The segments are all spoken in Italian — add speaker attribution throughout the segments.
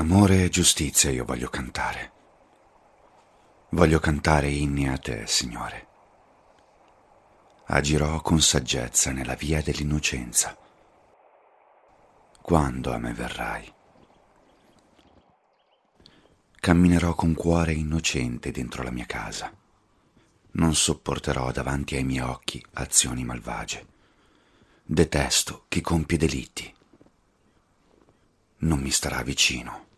Speaker 1: Amore e giustizia io voglio cantare. Voglio cantare inni a te, Signore. Agirò con saggezza nella via dell'innocenza. Quando a me verrai? Camminerò con cuore innocente dentro la mia casa. Non sopporterò davanti ai miei occhi azioni malvagie. Detesto chi compie delitti non mi starà vicino.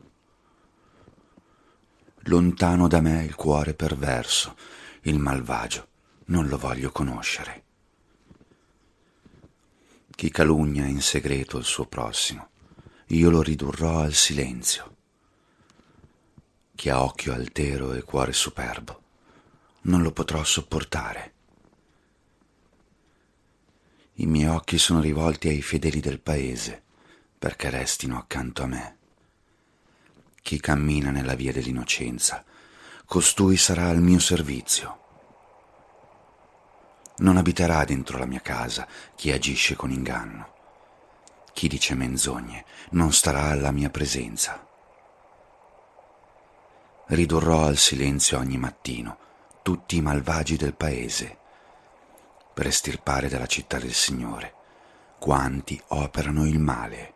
Speaker 1: Lontano da me il cuore perverso, il malvagio, non lo voglio conoscere. Chi calunnia in segreto il suo prossimo, io lo ridurrò al silenzio. Chi ha occhio altero e cuore superbo, non lo potrò sopportare. I miei occhi sono rivolti ai fedeli del paese, perché restino accanto a me. Chi cammina nella via dell'innocenza, costui sarà al mio servizio. Non abiterà dentro la mia casa chi agisce con inganno. Chi dice menzogne non starà alla mia presenza. Ridurrò al silenzio ogni mattino tutti i malvagi del paese, per estirpare dalla città del Signore quanti operano il male.